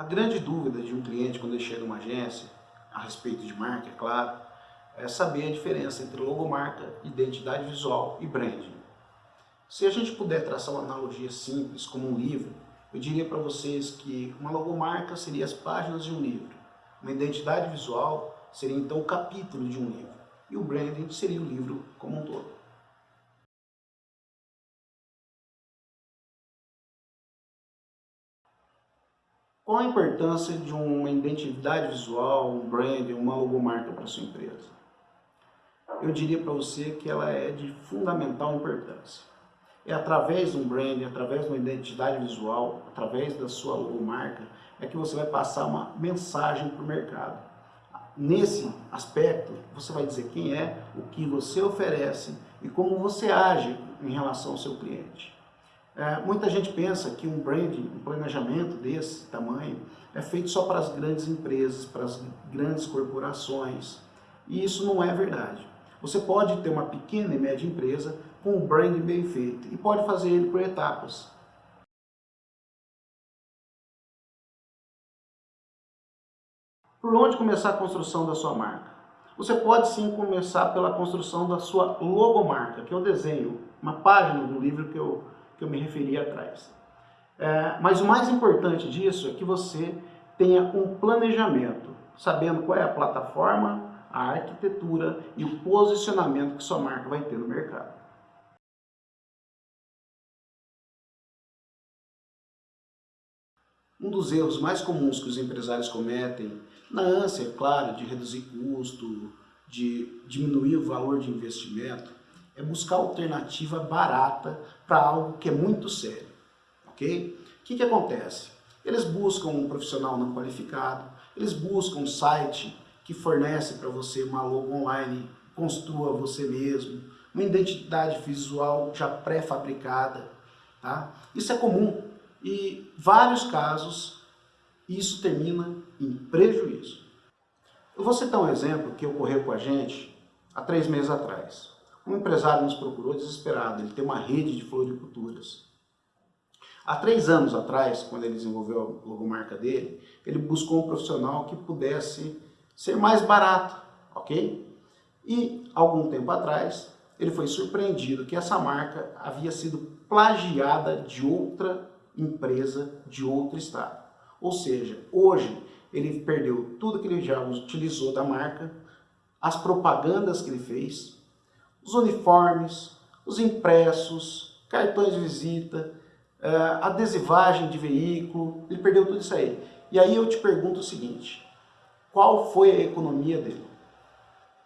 A grande dúvida de um cliente quando ele chega numa agência, a respeito de marca, é claro, é saber a diferença entre logomarca, identidade visual e branding. Se a gente puder traçar uma analogia simples, como um livro, eu diria para vocês que uma logomarca seria as páginas de um livro, uma identidade visual seria então o capítulo de um livro, e o branding seria o livro como um todo. Qual a importância de uma identidade visual, um brand, uma logomarca para sua empresa? Eu diria para você que ela é de fundamental importância. É através de um brand, através de uma identidade visual, através da sua logomarca, é que você vai passar uma mensagem para o mercado. Nesse aspecto, você vai dizer quem é, o que você oferece e como você age em relação ao seu cliente. É, muita gente pensa que um branding, um planejamento desse tamanho, é feito só para as grandes empresas, para as grandes corporações. E isso não é verdade. Você pode ter uma pequena e média empresa com um branding bem feito e pode fazer ele por etapas. Por onde começar a construção da sua marca? Você pode sim começar pela construção da sua logomarca, que é o desenho, uma página do livro que eu que eu me referi atrás. É, mas o mais importante disso é que você tenha um planejamento, sabendo qual é a plataforma, a arquitetura e o posicionamento que sua marca vai ter no mercado. Um dos erros mais comuns que os empresários cometem, na ânsia, é claro, de reduzir custo, de diminuir o valor de investimento, é buscar alternativa barata para algo que é muito sério, ok? O que, que acontece? Eles buscam um profissional não qualificado, eles buscam um site que fornece para você uma logo online, construa você mesmo, uma identidade visual já pré-fabricada, tá? Isso é comum e vários casos isso termina em prejuízo. Eu vou citar um exemplo que ocorreu com a gente há três meses atrás. Um empresário nos procurou desesperado, ele tem uma rede de floriculturas. Há três anos atrás, quando ele desenvolveu a logomarca dele, ele buscou um profissional que pudesse ser mais barato, ok? E, algum tempo atrás, ele foi surpreendido que essa marca havia sido plagiada de outra empresa de outro estado. Ou seja, hoje ele perdeu tudo que ele já utilizou da marca, as propagandas que ele fez, os uniformes, os impressos, cartões de visita, eh, adesivagem de veículo, ele perdeu tudo isso aí. E aí eu te pergunto o seguinte, qual foi a economia dele?